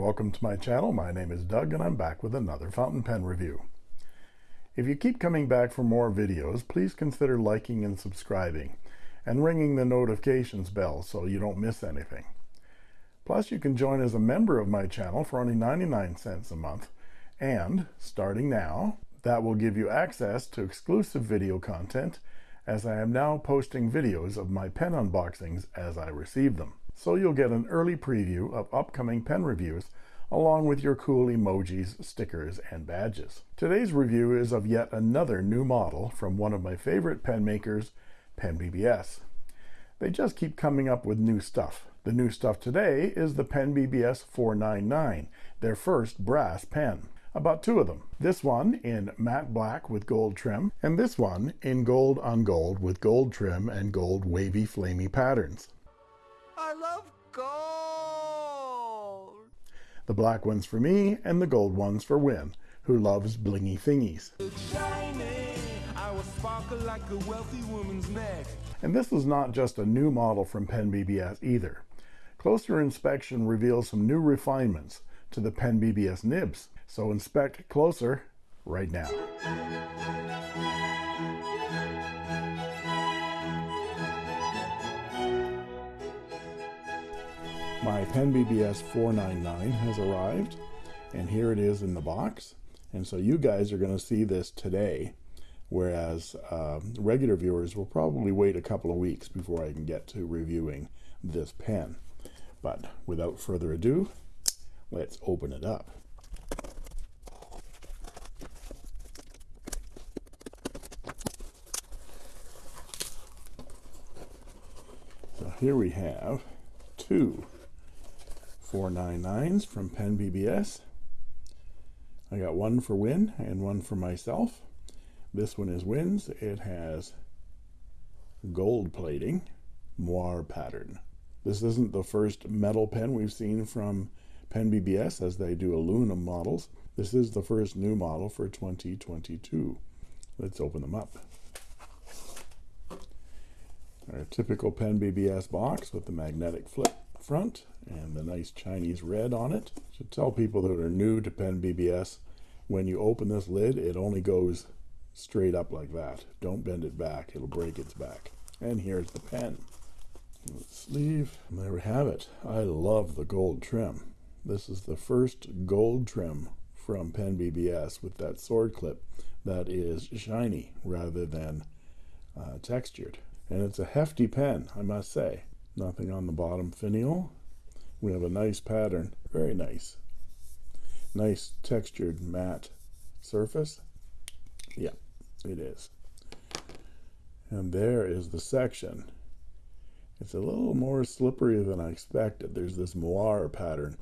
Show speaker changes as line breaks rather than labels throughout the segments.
welcome to my channel. My name is Doug and I'm back with another fountain pen review. If you keep coming back for more videos, please consider liking and subscribing and ringing the notifications bell so you don't miss anything. Plus, you can join as a member of my channel for only 99 cents a month and, starting now, that will give you access to exclusive video content as I am now posting videos of my pen unboxings as I receive them so you'll get an early preview of upcoming pen reviews along with your cool emojis, stickers, and badges. Today's review is of yet another new model from one of my favorite pen makers, Pen BBS. They just keep coming up with new stuff. The new stuff today is the Pen BBS 499, their first brass pen. About two of them. This one in matte black with gold trim, and this one in gold on gold with gold trim and gold wavy flamey patterns.
I love gold.
The black one's for me, and the gold one's for Win, who loves blingy thingies. Like and this is not just a new model from Pen BBS either. Closer inspection reveals some new refinements to the Pen BBS nibs, so inspect closer right now. My Pen BBS 499 has arrived and here it is in the box. And so you guys are going to see this today whereas uh, regular viewers will probably wait a couple of weeks before I can get to reviewing this pen. But without further ado let's open it up. So here we have two 499s from Pen BBS. I got one for Win and one for myself. This one is Win's. It has gold plating, moire pattern. This isn't the first metal pen we've seen from Pen BBS as they do aluminum models. This is the first new model for 2022. Let's open them up. Our typical Pen BBS box with the magnetic flip front and the nice Chinese red on it. Should tell people that are new to Pen BBS, when you open this lid, it only goes straight up like that. Don't bend it back, it'll break its back. And here's the pen. Sleeve, there we have it. I love the gold trim. This is the first gold trim from Pen BBS with that sword clip that is shiny rather than uh, textured. And it's a hefty pen, I must say. Nothing on the bottom finial we have a nice pattern very nice. Nice textured matte surface. Yeah it is. And there is the section. It's a little more slippery than I expected. There's this moire pattern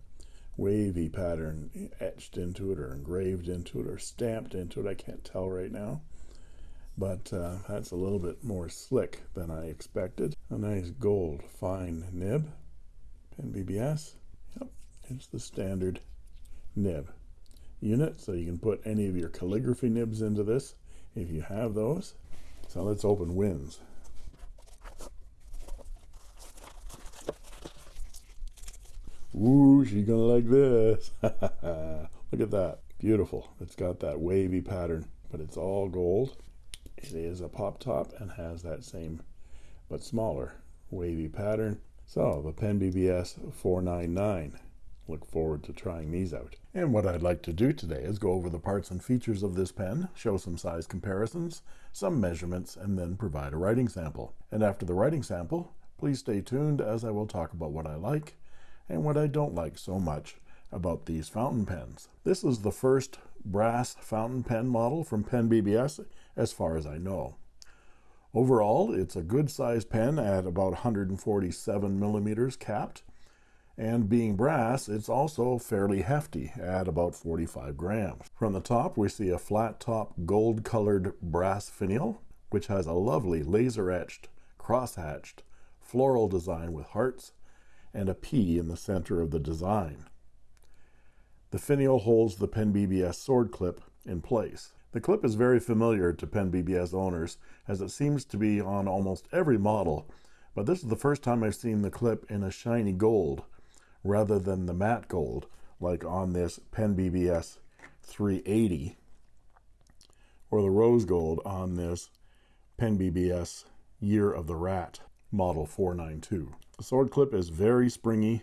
wavy pattern etched into it or engraved into it or stamped into it. I can't tell right now. But uh, that's a little bit more slick than I expected. A nice gold fine nib Pen BBS. Yep, it's the standard nib unit, so you can put any of your calligraphy nibs into this if you have those. So let's open wins. Ooh, she's gonna like this. Look at that. Beautiful. It's got that wavy pattern, but it's all gold. It is a pop top and has that same, but smaller, wavy pattern. So the Pen BBS 499. Look forward to trying these out. And what I'd like to do today is go over the parts and features of this pen, show some size comparisons, some measurements, and then provide a writing sample. And after the writing sample, please stay tuned as I will talk about what I like and what I don't like so much about these fountain pens. This is the first brass fountain pen model from Pen BBS as far as I know. Overall, it's a good sized pen at about 147 millimeters capped. And being brass, it's also fairly hefty at about 45 grams. From the top, we see a flat top gold colored brass finial, which has a lovely laser etched, cross hatched, floral design with hearts and a P in the center of the design. The finial holds the Pen BBS sword clip in place. The clip is very familiar to Pen BBS owners as it seems to be on almost every model, but this is the first time I've seen the clip in a shiny gold rather than the matte gold like on this Pen BBS 380 or the rose gold on this Pen BBS Year of the Rat model 492. The sword clip is very springy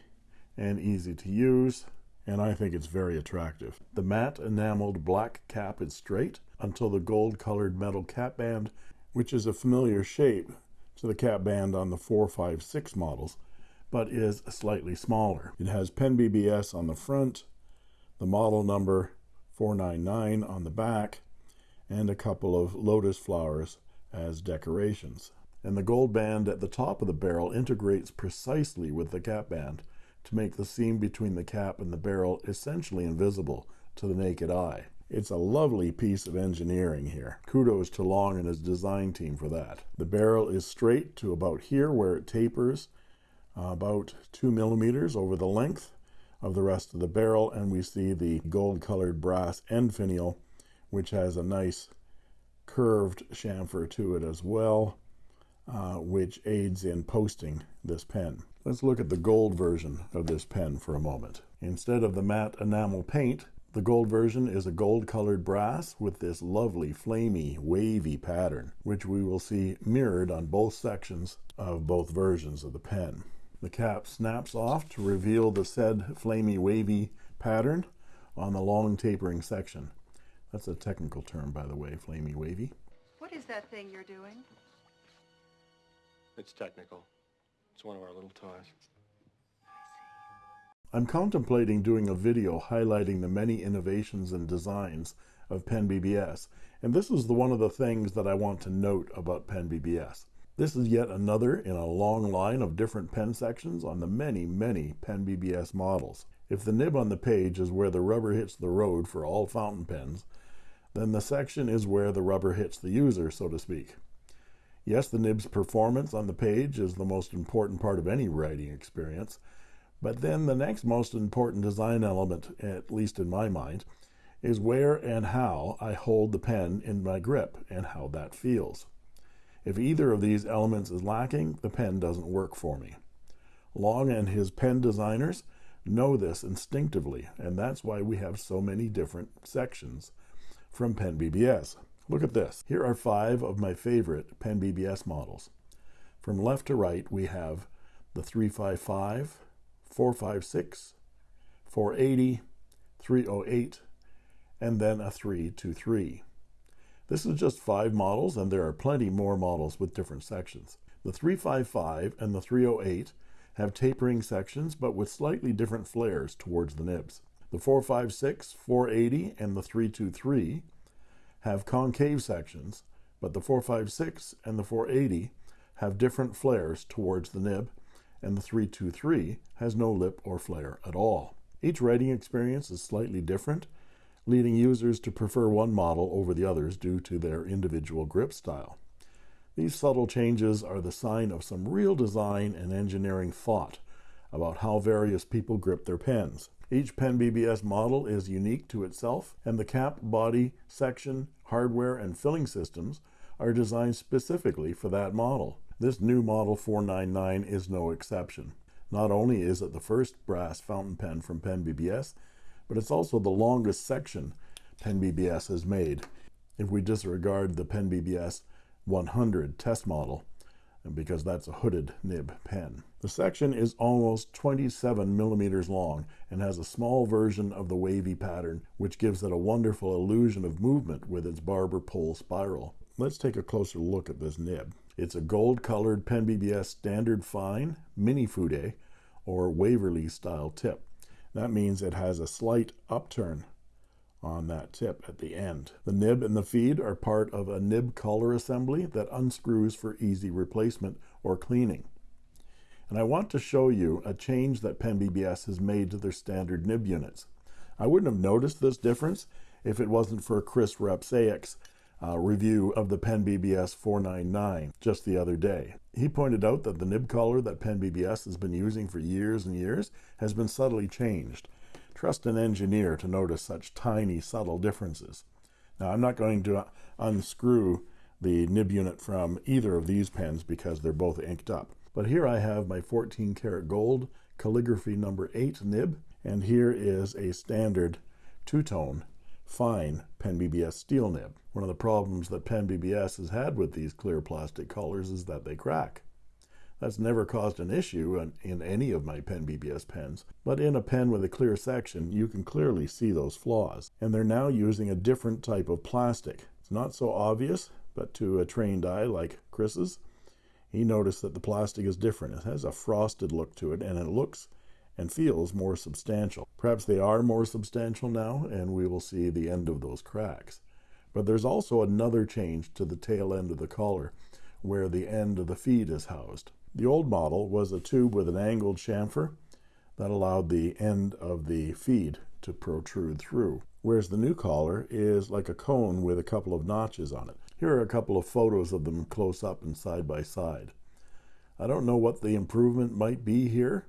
and easy to use and I think it's very attractive. The matte enameled black cap is straight until the gold colored metal cap band, which is a familiar shape to the cap band on the 456 models, but is slightly smaller. It has Pen BBS on the front, the model number 499 on the back, and a couple of lotus flowers as decorations. And the gold band at the top of the barrel integrates precisely with the cap band to make the seam between the cap and the barrel essentially invisible to the naked eye. It's a lovely piece of engineering here. Kudos to Long and his design team for that. The barrel is straight to about here where it tapers uh, about two millimeters over the length of the rest of the barrel and we see the gold colored brass end finial which has a nice curved chamfer to it as well uh, which aids in posting this pen. Let's look at the gold version of this pen for a moment. Instead of the matte enamel paint, the gold version is a gold colored brass with this lovely flamy wavy pattern, which we will see mirrored on both sections of both versions of the pen. The cap snaps off to reveal the said flamy wavy pattern on the long tapering section. That's a technical term, by the way, flamy wavy.
What is that thing you're doing?
It's technical. It's one of our little toys.
I'm contemplating doing a video highlighting the many innovations and designs of Pen BBS, and this is the one of the things that I want to note about Pen BBS. This is yet another in a long line of different pen sections on the many, many Pen BBS models. If the nib on the page is where the rubber hits the road for all fountain pens, then the section is where the rubber hits the user, so to speak. Yes, the nib's performance on the page is the most important part of any writing experience, but then the next most important design element, at least in my mind, is where and how I hold the pen in my grip and how that feels. If either of these elements is lacking, the pen doesn't work for me. Long and his pen designers know this instinctively, and that's why we have so many different sections from Pen BBS. Look at this. Here are five of my favorite Pen BBS models. From left to right, we have the 355, 456, 480, 308, and then a 323. This is just five models, and there are plenty more models with different sections. The 355 and the 308 have tapering sections, but with slightly different flares towards the nibs. The 456, 480, and the 323 have concave sections, but the 456 and the 480 have different flares towards the nib, and the 323 has no lip or flare at all. Each writing experience is slightly different, leading users to prefer one model over the others due to their individual grip style. These subtle changes are the sign of some real design and engineering thought about how various people grip their pens. Each Pen BBS model is unique to itself, and the cap, body, section, hardware, and filling systems are designed specifically for that model. This new Model 499 is no exception. Not only is it the first brass fountain pen from Pen BBS, but it's also the longest section Pen BBS has made. If we disregard the Pen BBS 100 test model, because that's a hooded nib pen. The section is almost 27 millimeters long and has a small version of the wavy pattern, which gives it a wonderful illusion of movement with its barber pole spiral. Let's take a closer look at this nib. It's a gold-colored Pen BBS Standard Fine Mini Fude or Waverly style tip. That means it has a slight upturn on that tip at the end. The nib and the feed are part of a nib collar assembly that unscrews for easy replacement or cleaning. And I want to show you a change that Pen BBS has made to their standard nib units. I wouldn't have noticed this difference if it wasn't for Chris Rapczak's uh, review of the Pen BBS 499 just the other day. He pointed out that the nib collar that Pen BBS has been using for years and years has been subtly changed. Trust an engineer to notice such tiny, subtle differences. Now, I'm not going to unscrew the nib unit from either of these pens because they're both inked up. But here I have my 14 karat gold calligraphy number 8 nib, And here is a standard two-tone fine Pen BBS steel nib. One of the problems that Pen BBS has had with these clear plastic collars is that they crack. That's never caused an issue in, in, any of my Pen BBS pens, but in a pen with a clear section, you can clearly see those flaws. And they're now using a different type of plastic. It's not so obvious, but to a trained eye like Chris's, he noticed that the plastic is different. It has a frosted look to it, and it looks and feels more substantial. Perhaps they are more substantial now, and we will see the end of those cracks. But there's also another change to the tail end of the collar, where the end of the feed is housed. The old model was a tube with an angled chamfer that allowed the end of the feed to protrude through, whereas the new collar is like a cone with a couple of notches on it. Here are a couple of photos of them close up and side by side. I don't know what the improvement might be here.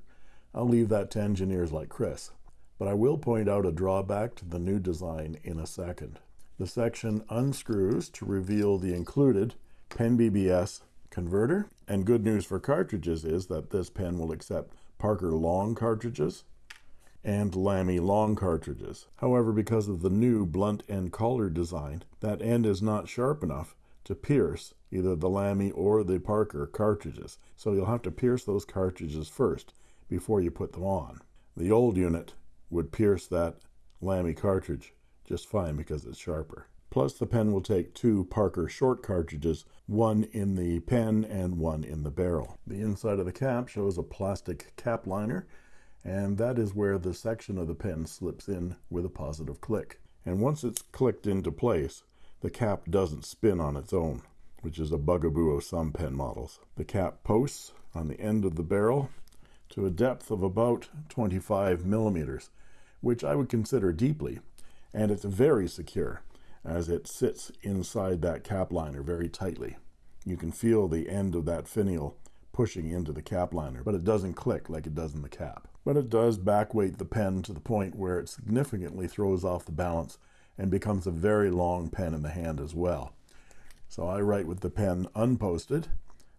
I'll leave that to engineers like Chris. But I will point out a drawback to the new design in a second. The section unscrews to reveal the included Pen BBS converter. And good news for cartridges is that this pen will accept Parker long cartridges and Lamy long cartridges. However, because of the new blunt end collar design, that end is not sharp enough to pierce either the Lamy or the Parker cartridges. So you'll have to pierce those cartridges first before you put them on. The old unit would pierce that Lamy cartridge just fine because it's sharper. Plus, the pen will take two Parker short cartridges, one in the pen and one in the barrel. The inside of the cap shows a plastic cap liner, and that is where the section of the pen slips in with a positive click. And once it's clicked into place, the cap doesn't spin on its own, which is a bugaboo of some pen models. The cap posts on the end of the barrel to a depth of about 25 millimeters, which I would consider deeply, and it's very secure as it sits inside that cap liner very tightly. You can feel the end of that finial pushing into the cap liner, but it doesn't click like it does in the cap. But it does backweight the pen to the point where it significantly throws off the balance and becomes a very long pen in the hand as well. So I write with the pen unposted,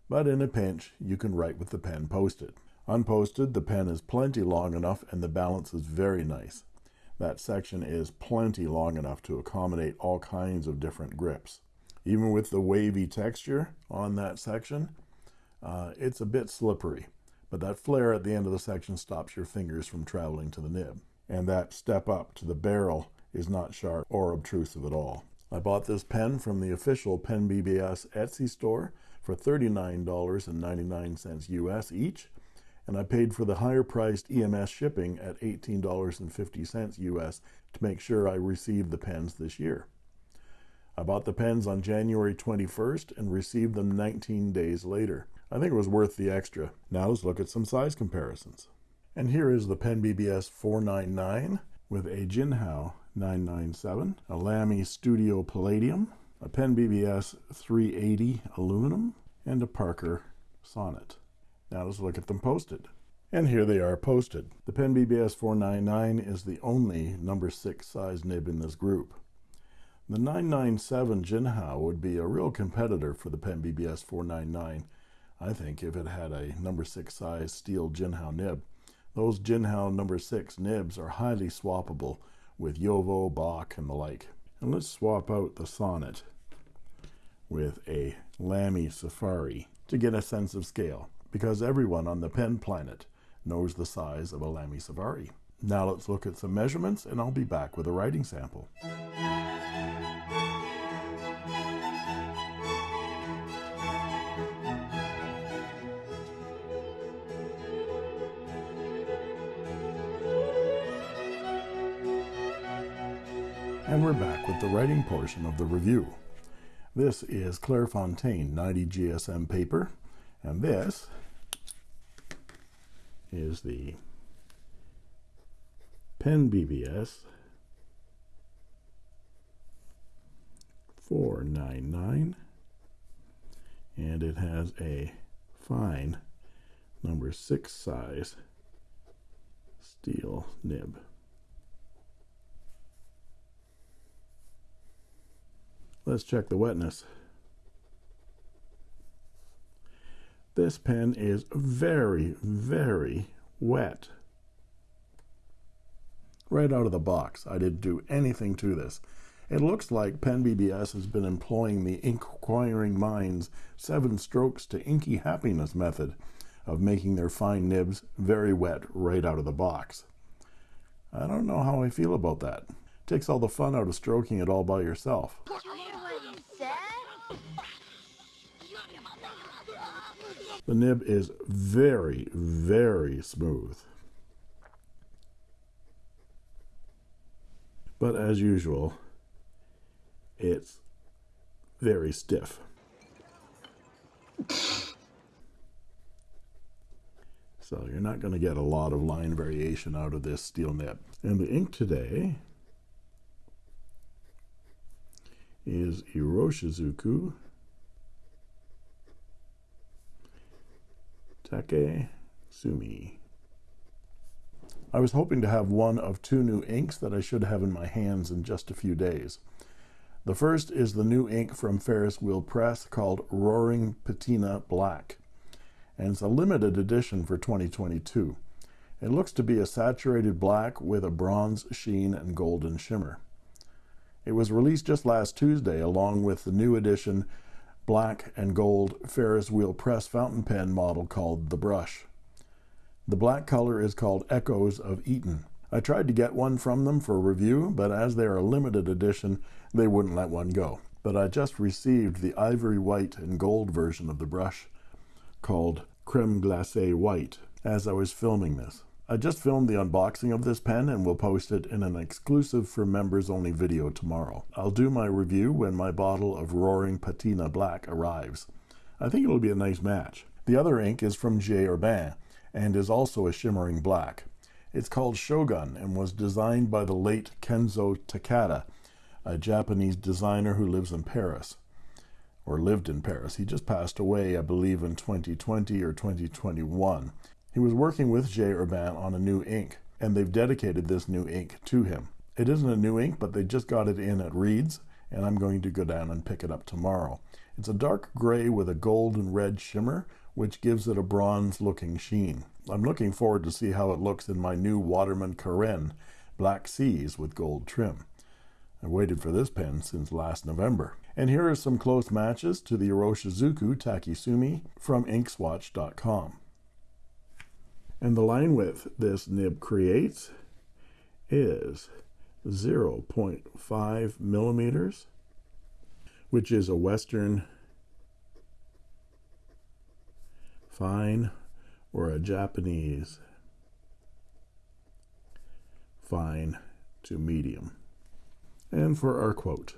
but in a pinch, you can write with the pen posted. Unposted, the pen is plenty long enough and the balance is very nice that section is plenty long enough to accommodate all kinds of different grips. Even with the wavy texture on that section, uh, it's a bit slippery, but that flare at the end of the section stops your fingers from traveling to the nib. And that step up to the barrel is not sharp or obtrusive at all. I bought this pen from the official Pen BBS Etsy store for $39.99 US each, and I paid for the higher priced EMS shipping at $18.50 US to make sure I received the pens this year. I bought the pens on January 21st and received them 19 days later. I think it was worth the extra. Now let's look at some size comparisons. And here is the Pen BBS 499 with a Jinhao 997, a Lamy Studio Palladium, a Pen BBS 380 aluminum, and a Parker Sonnet. Now let's look at them posted. And here they are posted. The Pen BBS 499 is the only number 6 size nib in this group. The 997 Jinhao would be a real competitor for the Pen BBS 499, I think, if it had a number 6 size steel Jinhao nib. Those Jinhao number 6 nibs are highly swappable with Jowo, Bock, and the like. And let's swap out the Sonnet with a Lamy Safari to get a sense of scale because everyone on the pen planet knows the size of a Lamy Safari. Now let's look at some measurements and I'll be back with a writing sample. With the writing portion of the review. This is Clairefontaine 90 GSM paper, and this is the Pen BBS 499 and it has a fine number 6 size steel nib. Let's check the wetness. This pen is very, very wet. right out of the box. I didn't do anything to this. It looks like Pen BBS has been employing the inquiring mind's seven strokes to inky happiness method of making their fine nibs very wet right out of the box. I don't know how I feel about that. Takes all the fun out of stroking it all by yourself. The nib is very, very smooth. But as usual, it's very stiff. So you're not going to get a lot of line variation out of this steel nib. And the ink today is Iroshizuku Take Sumi. I was hoping to have one of two new inks that I should have in my hands in just a few days. The first is the new ink from Ferris Wheel Press called Roaring Patina Black, and it's a limited edition for 2022. It looks to be a saturated black with a bronze sheen and golden shimmer. It was released just last Tuesday along with the new edition black and gold Ferris wheel press fountain pen model called the Brush. The black color is called Echoes of Eton. I tried to get one from them for review, but as they are a limited edition, they wouldn't let one go. But I just received the ivory white and gold version of the brush called Creme Glacé White as I was filming this. I just filmed the unboxing of this pen and will post it in an exclusive for members only video tomorrow. I'll do my review when my bottle of Roaring Patina Black arrives. I think it'll be a nice match. The other ink is from J. Herbin and is also a shimmering black. It's called Shogun and was designed by the late Kenzo Takada, a Japanese designer who lives in Paris or lived in Paris. He just passed away, I believe, in 2020 or 2021. He was working with J. Herbin on a new ink, and they've dedicated this new ink to him. It isn't a new ink, but they just got it in at Reed's, and I'm going to go down and pick it up tomorrow. It's a dark gray with a gold and red shimmer, which gives it a bronze looking sheen. I'm looking forward to see how it looks in my new Waterman Carène Black Seas with gold trim. I've waited for this pen since last November. And here are some close matches to the Iroshizuku Take Sumi from inkswatch.com. And the line width this nib creates is 0.5 millimeters, which is a Western fine or a Japanese fine to medium. And for our quote.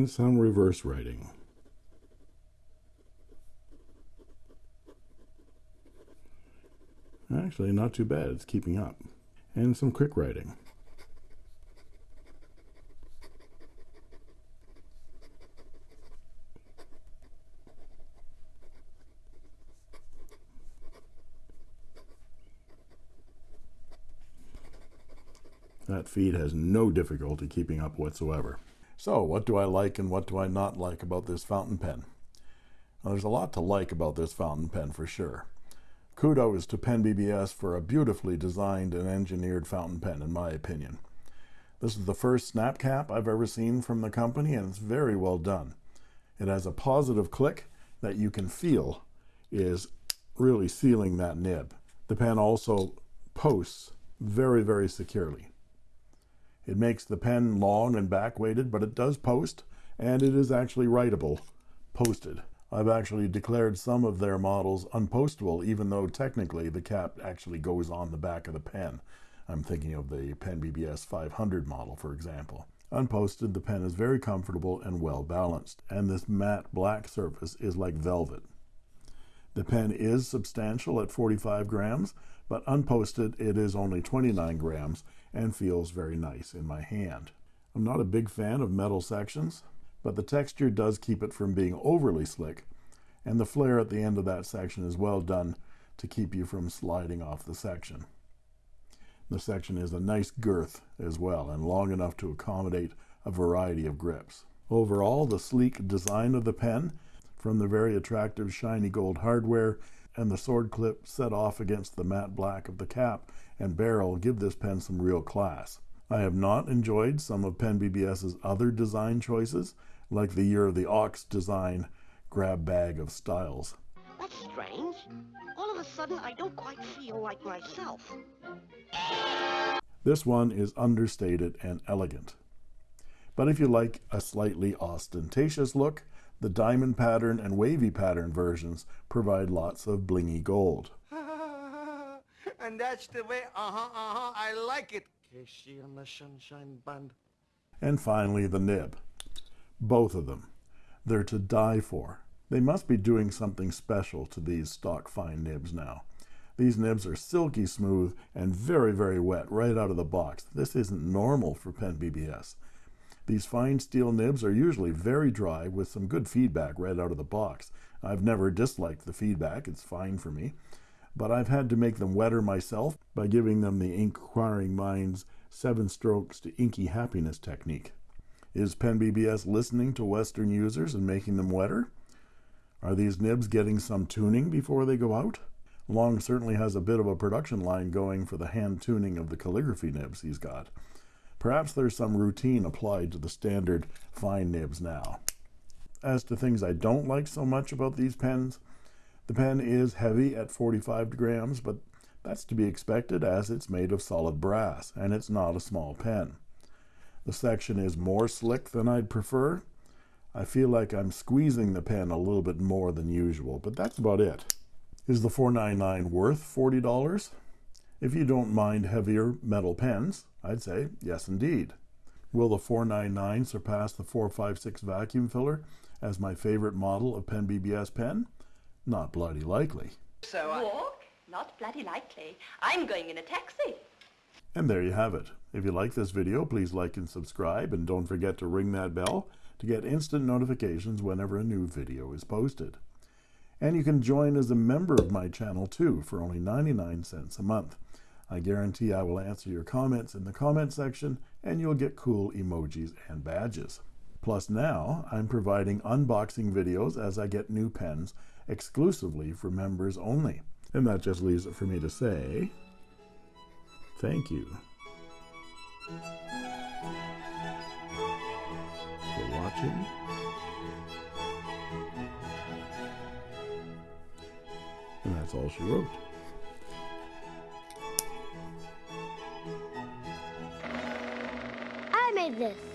And some reverse writing. Actually, not too bad. It's keeping up. And some quick writing. That feed has no difficulty keeping up whatsoever. So, what do I like and what do I not like about this fountain pen? There's a lot to like about this fountain pen for sure. Kudos to Pen BBS for a beautifully designed and engineered fountain pen, in my opinion. This is the first snap cap I've ever seen from the company, and it's very well done. It has a positive click that you can feel is really sealing that nib. The pen also posts very, very securely. It makes the pen long and back weighted, but it does post, and it is actually writable posted. I've actually declared some of their models unpostable, even though technically the cap actually goes on the back of the pen. I'm thinking of the Pen BBS 500 model, for example. Unposted, the pen is very comfortable and well balanced, and this matte black surface is like velvet. The pen is substantial at 45 grams, but unposted it is only 29 grams and feels very nice in my hand. I'm not a big fan of metal sections, but the texture does keep it from being overly slick, and the flare at the end of that section is well done to keep you from sliding off the section. The section is a nice girth as well and long enough to accommodate a variety of grips. Overall, the sleek design of the pen, from the very attractive shiny gold hardware and the sword clip set off against the matte black of the cap and barrel, give this pen some real class. I have not enjoyed some of Pen BBS's other design choices, like the Year of the Ox design grab bag of styles.
That's strange. All of a sudden, I don't quite feel like myself.
This one is understated and elegant. But if you like a slightly ostentatious look, the diamond pattern and wavy pattern versions provide lots of blingy gold.
and that's the way, uh-huh, uh-huh, I like it.
KC and the Sunshine Band.
And finally, the nib. Both of them. They're to die for. They must be doing something special to these stock fine nibs now. These nibs are silky smooth and very, very wet right out of the box. This isn't normal for Pen BBS. These fine steel nibs are usually very dry with some good feedback right out of the box. I've never disliked the feedback, it's fine for me. But I've had to make them wetter myself by giving them the Inquiring Minds seven strokes to inky happiness technique. Is Pen BBS listening to Western users and making them wetter? Are these nibs getting some tuning before they go out? Long certainly has a bit of a production line going for the hand tuning of the calligraphy nibs he's got. Perhaps there's some routine applied to the standard fine nibs now. As to things I don't like so much about these pens, the pen is heavy at 45 grams, but that's to be expected as it's made of solid brass and it's not a small pen. The section is more slick than I'd prefer. I feel like I'm squeezing the pen a little bit more than usual, but that's about it. Is the 499 worth $40? If you don't mind heavier metal pens, I'd say yes indeed. Will the 499 surpass the 456 vacuum filler as my favorite model of Pen BBS pen? Not bloody likely.
So I...
Walk? Not bloody likely. I'm going in a taxi.
And there you have it. If you like this video, please like and subscribe, and don't forget to ring that bell to get instant notifications whenever a new video is posted. And you can join as a member of my channel too for only 99 cents a month. I guarantee I will answer your comments in the comment section and you'll get cool emojis and badges. Plus now, I'm providing unboxing videos as I get new pens exclusively for members only. And that just leaves it for me to say, thank you for watching. And that's all she wrote.
This.